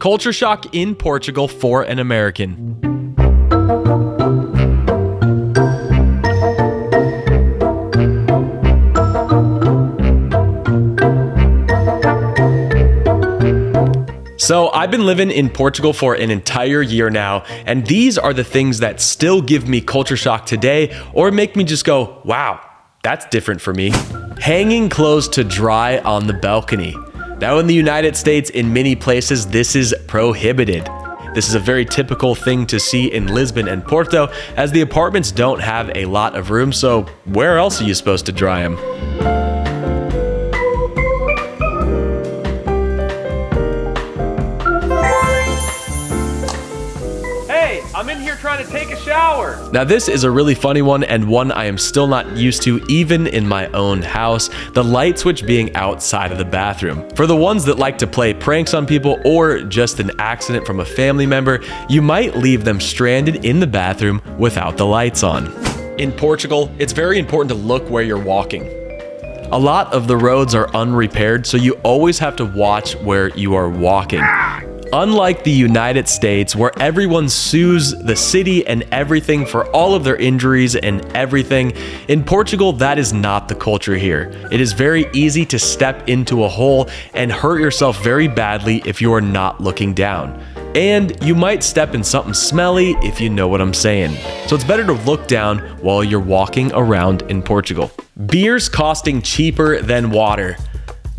Culture shock in Portugal for an American. So, I've been living in Portugal for an entire year now, and these are the things that still give me culture shock today or make me just go, wow, that's different for me. Hanging clothes to dry on the balcony. Now, in the United States, in many places, this is prohibited. This is a very typical thing to see in Lisbon and Porto, as the apartments don't have a lot of room, so where else are you supposed to dry them? To take a shower. Now, this is a really funny one and one I am still not used to even in my own house. The light switch being outside of the bathroom. For the ones that like to play pranks on people or just an accident from a family member, you might leave them stranded in the bathroom without the lights on. In Portugal, it's very important to look where you're walking. A lot of the roads are unrepaired, so you always have to watch where you are walking. Unlike the United States, where everyone sues the city and everything for all of their injuries and everything, in Portugal, that is not the culture here. It is very easy to step into a hole and hurt yourself very badly if you are not looking down. And you might step in something smelly if you know what I'm saying. So it's better to look down while you're walking around in Portugal. Beers costing cheaper than water.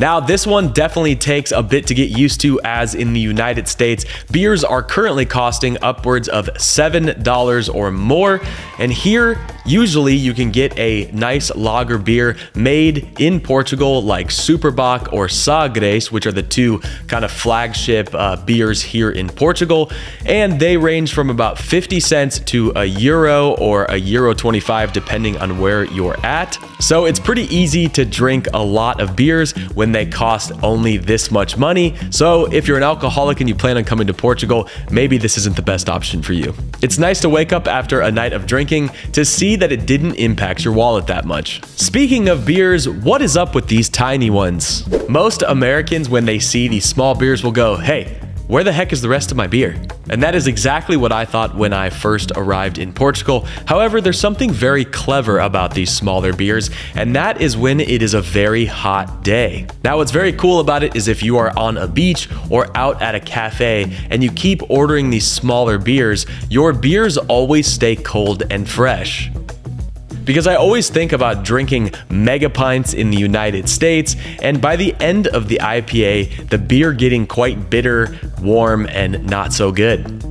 Now, this one definitely takes a bit to get used to as in the United States, beers are currently costing upwards of $7 or more. And here, usually you can get a nice lager beer made in Portugal like Super Bock or Sagres, which are the two kind of flagship uh, beers here in Portugal. And they range from about 50 cents to a euro or a euro 25 depending on where you're at. So it's pretty easy to drink a lot of beers when they cost only this much money. So if you're an alcoholic and you plan on coming to Portugal, maybe this isn't the best option for you. It's nice to wake up after a night of drinking to see that it didn't impact your wallet that much. Speaking of beers, what is up with these tiny ones? Most Americans, when they see these small beers, will go, hey, where the heck is the rest of my beer? And that is exactly what I thought when I first arrived in Portugal. However, there's something very clever about these smaller beers, and that is when it is a very hot day. Now, what's very cool about it is if you are on a beach or out at a cafe and you keep ordering these smaller beers, your beers always stay cold and fresh because I always think about drinking mega pints in the United States, and by the end of the IPA, the beer getting quite bitter, warm, and not so good.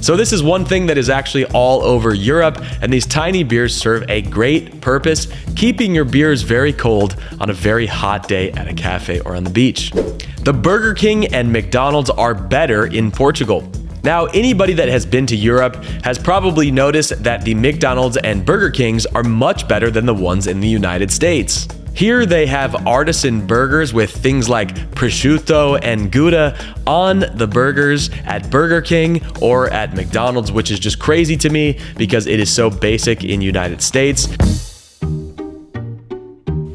So this is one thing that is actually all over Europe, and these tiny beers serve a great purpose, keeping your beers very cold on a very hot day at a cafe or on the beach. The Burger King and McDonald's are better in Portugal. Now, anybody that has been to Europe has probably noticed that the McDonald's and Burger Kings are much better than the ones in the United States. Here they have artisan burgers with things like prosciutto and Gouda on the burgers at Burger King or at McDonald's, which is just crazy to me because it is so basic in United States.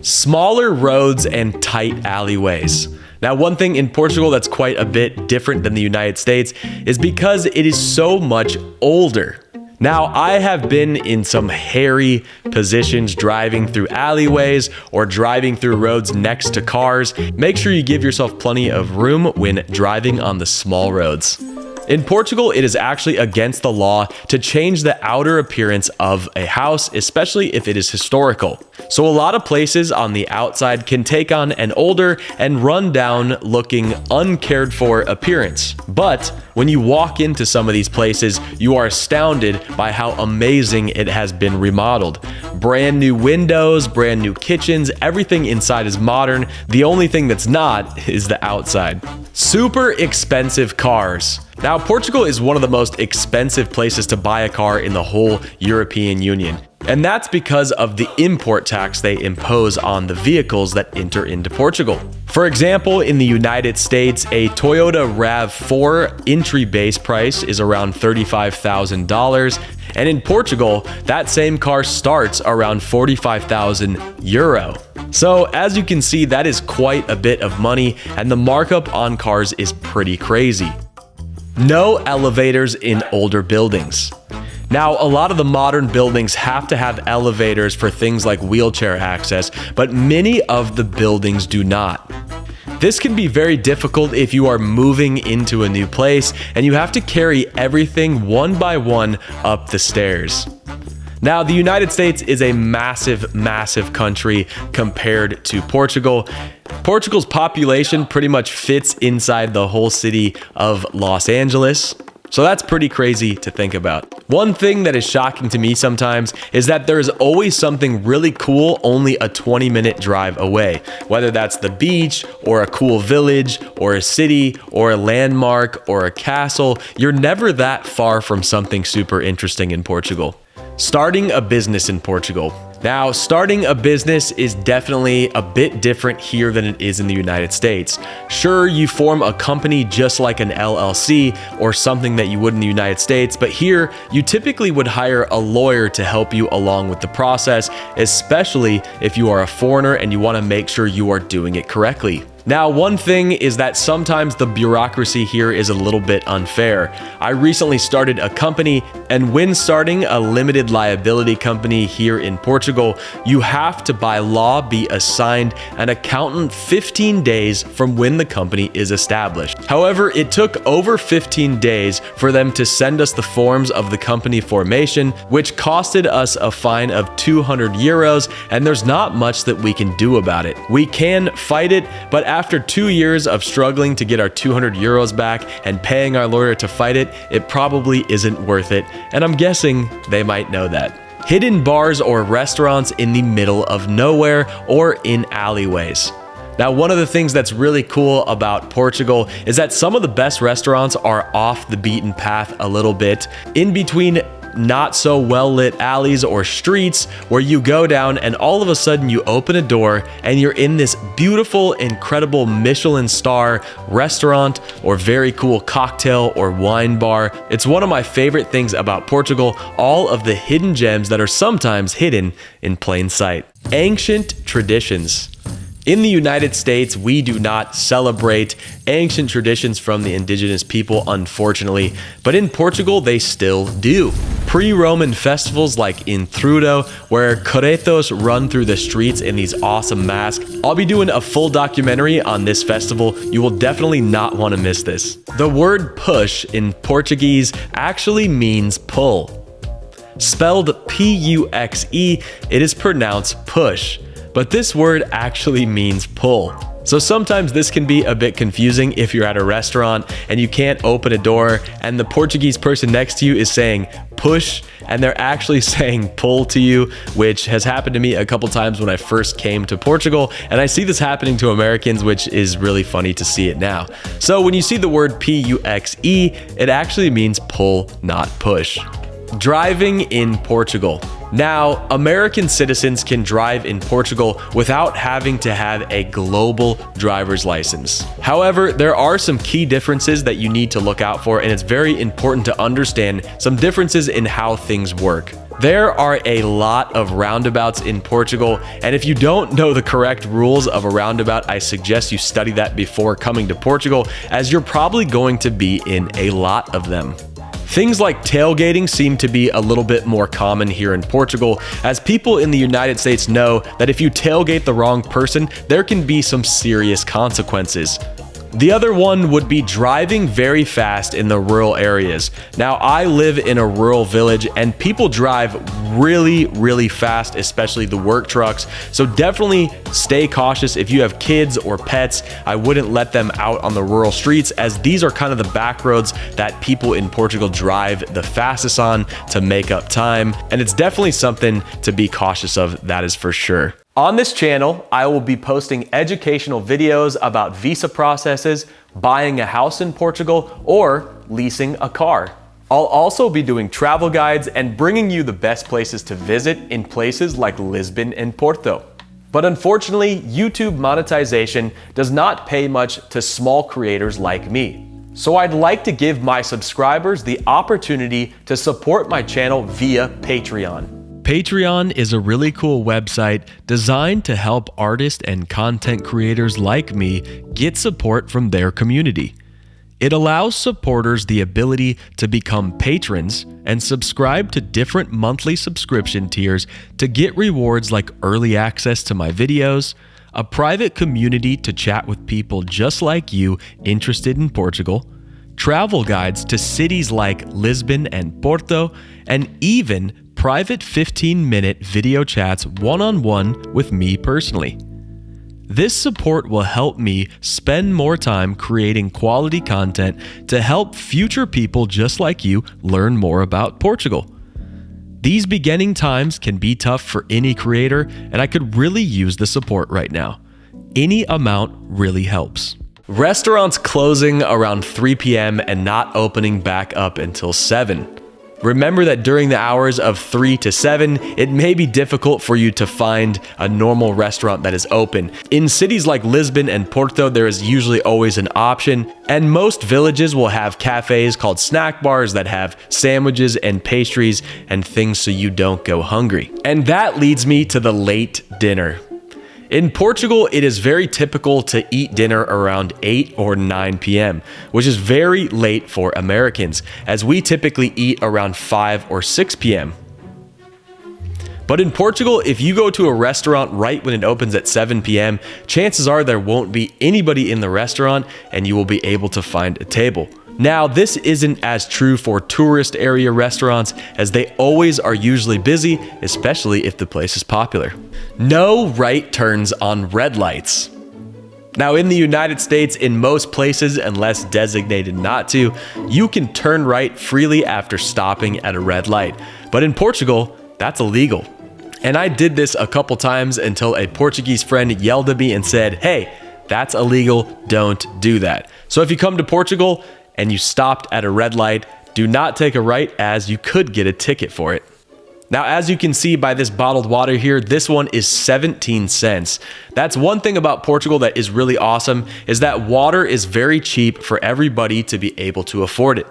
Smaller roads and tight alleyways. Now, one thing in Portugal that's quite a bit different than the United States is because it is so much older. Now, I have been in some hairy positions driving through alleyways or driving through roads next to cars. Make sure you give yourself plenty of room when driving on the small roads. In Portugal, it is actually against the law to change the outer appearance of a house, especially if it is historical. So a lot of places on the outside can take on an older and run down looking uncared for appearance. But when you walk into some of these places, you are astounded by how amazing it has been remodeled. Brand new windows, brand new kitchens, everything inside is modern. The only thing that's not is the outside. Super expensive cars. Now, Portugal is one of the most expensive places to buy a car in the whole European Union. And that's because of the import tax they impose on the vehicles that enter into Portugal. For example, in the United States, a Toyota RAV4 entry base price is around $35,000. And in Portugal, that same car starts around 45,000 euro. So as you can see, that is quite a bit of money and the markup on cars is pretty crazy. No elevators in older buildings. Now, a lot of the modern buildings have to have elevators for things like wheelchair access, but many of the buildings do not. This can be very difficult if you are moving into a new place and you have to carry everything one by one up the stairs. Now, the United States is a massive, massive country compared to Portugal. Portugal's population pretty much fits inside the whole city of Los Angeles. So that's pretty crazy to think about. One thing that is shocking to me sometimes is that there is always something really cool only a 20 minute drive away. Whether that's the beach or a cool village or a city or a landmark or a castle, you're never that far from something super interesting in Portugal. Starting a business in Portugal. Now, starting a business is definitely a bit different here than it is in the United States. Sure, you form a company just like an LLC or something that you would in the United States, but here you typically would hire a lawyer to help you along with the process, especially if you are a foreigner and you want to make sure you are doing it correctly. Now, one thing is that sometimes the bureaucracy here is a little bit unfair. I recently started a company, and when starting a limited liability company here in Portugal, you have to by law be assigned an accountant 15 days from when the company is established. However, it took over 15 days for them to send us the forms of the company formation, which costed us a fine of 200 euros, and there's not much that we can do about it. We can fight it, but after two years of struggling to get our 200 euros back and paying our lawyer to fight it, it probably isn't worth it, and I'm guessing they might know that. Hidden bars or restaurants in the middle of nowhere or in alleyways. Now, one of the things that's really cool about Portugal is that some of the best restaurants are off the beaten path a little bit, in between not so well lit alleys or streets where you go down and all of a sudden you open a door and you're in this beautiful, incredible Michelin star restaurant or very cool cocktail or wine bar. It's one of my favorite things about Portugal, all of the hidden gems that are sometimes hidden in plain sight. Ancient traditions. In the United States, we do not celebrate ancient traditions from the indigenous people, unfortunately, but in Portugal, they still do. Pre-Roman festivals like Entrudo, where caretos run through the streets in these awesome masks. I'll be doing a full documentary on this festival. You will definitely not want to miss this. The word push in Portuguese actually means pull. Spelled P-U-X-E, it is pronounced push but this word actually means pull. So sometimes this can be a bit confusing if you're at a restaurant and you can't open a door and the Portuguese person next to you is saying push and they're actually saying pull to you, which has happened to me a couple times when I first came to Portugal. And I see this happening to Americans, which is really funny to see it now. So when you see the word P-U-X-E, it actually means pull, not push. Driving in Portugal. Now, American citizens can drive in Portugal without having to have a global driver's license. However, there are some key differences that you need to look out for, and it's very important to understand some differences in how things work. There are a lot of roundabouts in Portugal, and if you don't know the correct rules of a roundabout, I suggest you study that before coming to Portugal, as you're probably going to be in a lot of them. Things like tailgating seem to be a little bit more common here in Portugal, as people in the United States know that if you tailgate the wrong person, there can be some serious consequences. The other one would be driving very fast in the rural areas. Now, I live in a rural village and people drive really, really fast, especially the work trucks. So definitely stay cautious. If you have kids or pets, I wouldn't let them out on the rural streets as these are kind of the back roads that people in Portugal drive the fastest on to make up time. And it's definitely something to be cautious of, that is for sure. On this channel, I will be posting educational videos about visa processes, buying a house in Portugal, or leasing a car. I'll also be doing travel guides and bringing you the best places to visit in places like Lisbon and Porto. But unfortunately, YouTube monetization does not pay much to small creators like me. So I'd like to give my subscribers the opportunity to support my channel via Patreon. Patreon is a really cool website designed to help artists and content creators like me get support from their community. It allows supporters the ability to become patrons and subscribe to different monthly subscription tiers to get rewards like early access to my videos, a private community to chat with people just like you interested in Portugal, travel guides to cities like Lisbon and Porto, and even private 15 minute video chats one on one with me personally. This support will help me spend more time creating quality content to help future people just like you learn more about Portugal. These beginning times can be tough for any creator, and I could really use the support right now. Any amount really helps. Restaurants closing around 3 p.m. and not opening back up until 7. Remember that during the hours of 3 to 7, it may be difficult for you to find a normal restaurant that is open. In cities like Lisbon and Porto, there is usually always an option, and most villages will have cafes called snack bars that have sandwiches and pastries and things so you don't go hungry. And that leads me to the late dinner. In Portugal, it is very typical to eat dinner around 8 or 9 p.m., which is very late for Americans, as we typically eat around 5 or 6 p.m. But in Portugal, if you go to a restaurant right when it opens at 7 p.m., chances are there won't be anybody in the restaurant and you will be able to find a table. Now, this isn't as true for tourist area restaurants as they always are usually busy, especially if the place is popular. No right turns on red lights. Now, in the United States, in most places, unless designated not to, you can turn right freely after stopping at a red light. But in Portugal, that's illegal. And I did this a couple times until a Portuguese friend yelled at me and said, hey, that's illegal, don't do that. So if you come to Portugal, and you stopped at a red light, do not take a right as you could get a ticket for it. Now, as you can see by this bottled water here, this one is 17 cents. That's one thing about Portugal that is really awesome is that water is very cheap for everybody to be able to afford it.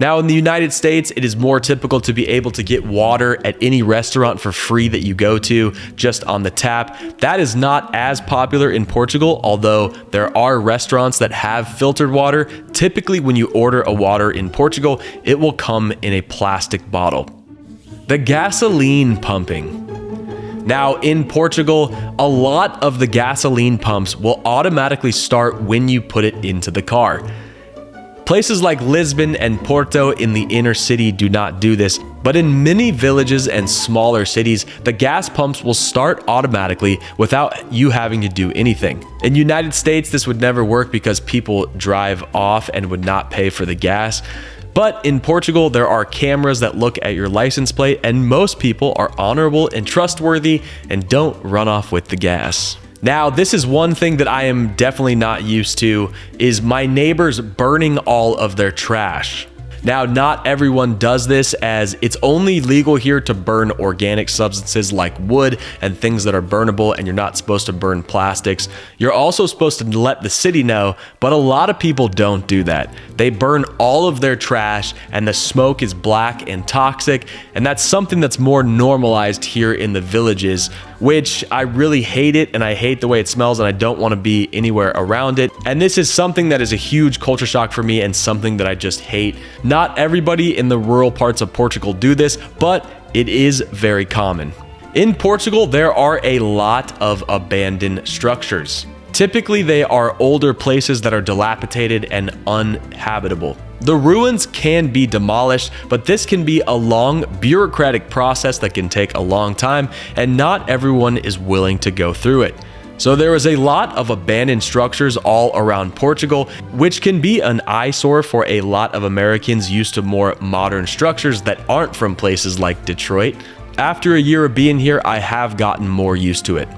Now, in the United States, it is more typical to be able to get water at any restaurant for free that you go to just on the tap. That is not as popular in Portugal, although there are restaurants that have filtered water. Typically, when you order a water in Portugal, it will come in a plastic bottle. The gasoline pumping. Now, in Portugal, a lot of the gasoline pumps will automatically start when you put it into the car. Places like Lisbon and Porto in the inner city do not do this, but in many villages and smaller cities, the gas pumps will start automatically without you having to do anything. In United States, this would never work because people drive off and would not pay for the gas. But in Portugal, there are cameras that look at your license plate, and most people are honorable and trustworthy and don't run off with the gas. Now, this is one thing that I am definitely not used to is my neighbors burning all of their trash. Now, not everyone does this as it's only legal here to burn organic substances like wood and things that are burnable, and you're not supposed to burn plastics. You're also supposed to let the city know, but a lot of people don't do that. They burn all of their trash, and the smoke is black and toxic, and that's something that's more normalized here in the villages which I really hate it and I hate the way it smells and I don't want to be anywhere around it. And this is something that is a huge culture shock for me and something that I just hate. Not everybody in the rural parts of Portugal do this, but it is very common. In Portugal, there are a lot of abandoned structures. Typically, they are older places that are dilapidated and uninhabitable. The ruins can be demolished, but this can be a long bureaucratic process that can take a long time, and not everyone is willing to go through it. So there is a lot of abandoned structures all around Portugal, which can be an eyesore for a lot of Americans used to more modern structures that aren't from places like Detroit. After a year of being here, I have gotten more used to it.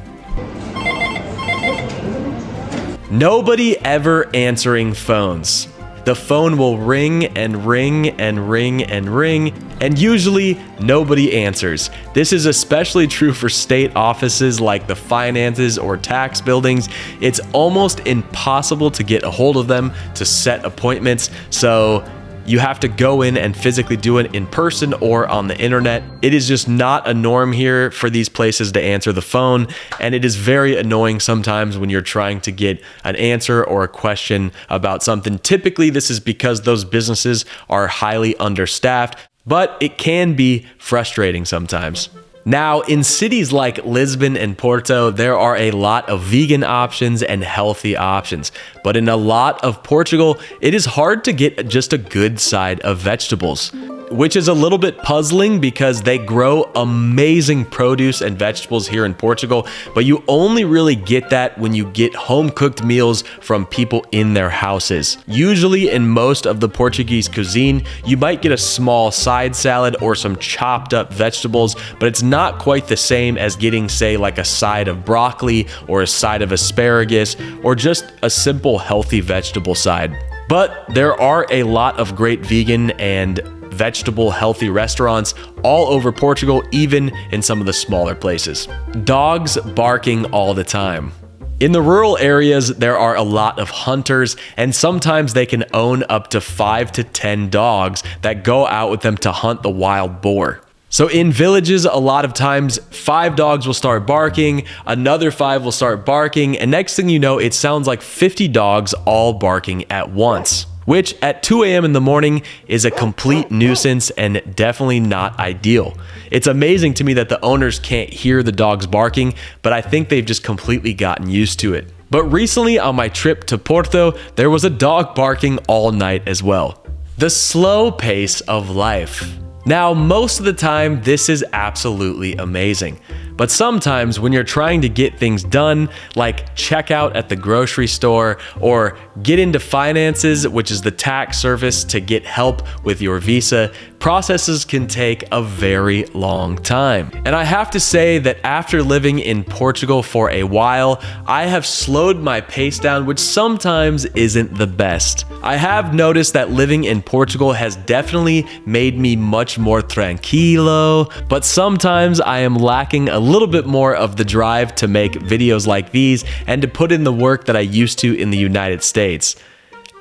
Nobody ever answering phones. The phone will ring and ring and ring and ring, and usually nobody answers. This is especially true for state offices like the finances or tax buildings. It's almost impossible to get a hold of them to set appointments, so you have to go in and physically do it in person or on the internet. It is just not a norm here for these places to answer the phone, and it is very annoying sometimes when you're trying to get an answer or a question about something. Typically, this is because those businesses are highly understaffed, but it can be frustrating sometimes. Now, in cities like Lisbon and Porto, there are a lot of vegan options and healthy options. But in a lot of Portugal, it is hard to get just a good side of vegetables which is a little bit puzzling because they grow amazing produce and vegetables here in Portugal, but you only really get that when you get home cooked meals from people in their houses. Usually in most of the Portuguese cuisine, you might get a small side salad or some chopped up vegetables, but it's not quite the same as getting say like a side of broccoli or a side of asparagus or just a simple healthy vegetable side. But there are a lot of great vegan and vegetable healthy restaurants all over Portugal, even in some of the smaller places. Dogs barking all the time. In the rural areas, there are a lot of hunters, and sometimes they can own up to 5 to 10 dogs that go out with them to hunt the wild boar. So in villages, a lot of times five dogs will start barking, another five will start barking, and next thing you know, it sounds like 50 dogs all barking at once which at 2 a.m. in the morning is a complete nuisance and definitely not ideal. It's amazing to me that the owners can't hear the dogs barking, but I think they've just completely gotten used to it. But recently on my trip to Porto, there was a dog barking all night as well. The slow pace of life. Now, most of the time, this is absolutely amazing. But sometimes when you're trying to get things done, like check out at the grocery store or get into finances, which is the tax service to get help with your visa, processes can take a very long time. And I have to say that after living in Portugal for a while, I have slowed my pace down, which sometimes isn't the best. I have noticed that living in Portugal has definitely made me much more tranquilo, but sometimes I am lacking a little bit more of the drive to make videos like these and to put in the work that I used to in the United States.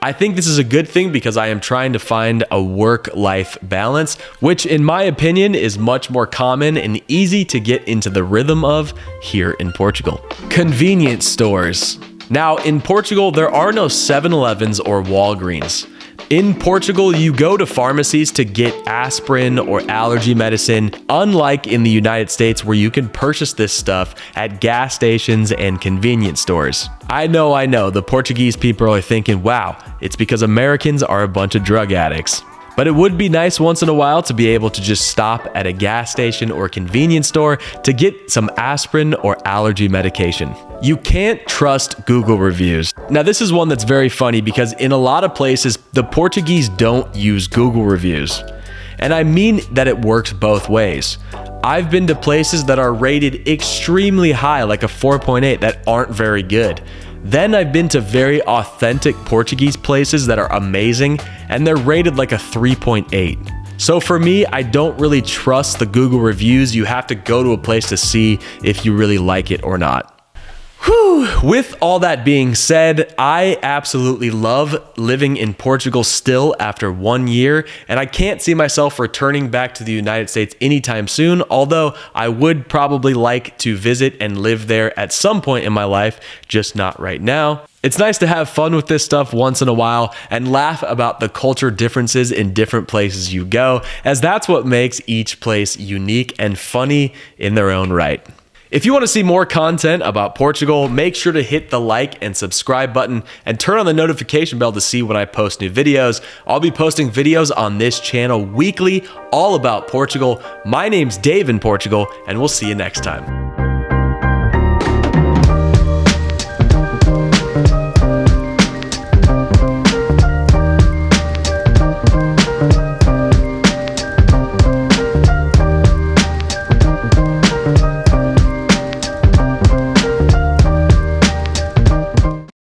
I think this is a good thing because I am trying to find a work-life balance, which in my opinion is much more common and easy to get into the rhythm of here in Portugal. Convenience stores. Now, in Portugal, there are no 7-Elevens or Walgreens. In Portugal, you go to pharmacies to get aspirin or allergy medicine, unlike in the United States where you can purchase this stuff at gas stations and convenience stores. I know, I know, the Portuguese people are thinking, wow, it's because Americans are a bunch of drug addicts. But it would be nice once in a while to be able to just stop at a gas station or convenience store to get some aspirin or allergy medication. You can't trust Google reviews. Now this is one that's very funny because in a lot of places, the Portuguese don't use Google reviews. And I mean that it works both ways. I've been to places that are rated extremely high, like a 4.8, that aren't very good. Then I've been to very authentic Portuguese places that are amazing and they're rated like a 3.8. So for me, I don't really trust the Google reviews. You have to go to a place to see if you really like it or not. Whew. With all that being said, I absolutely love living in Portugal still after one year, and I can't see myself returning back to the United States anytime soon, although I would probably like to visit and live there at some point in my life, just not right now. It's nice to have fun with this stuff once in a while and laugh about the culture differences in different places you go, as that's what makes each place unique and funny in their own right. If you want to see more content about Portugal, make sure to hit the like and subscribe button and turn on the notification bell to see when I post new videos. I'll be posting videos on this channel weekly all about Portugal. My name's Dave in Portugal, and we'll see you next time.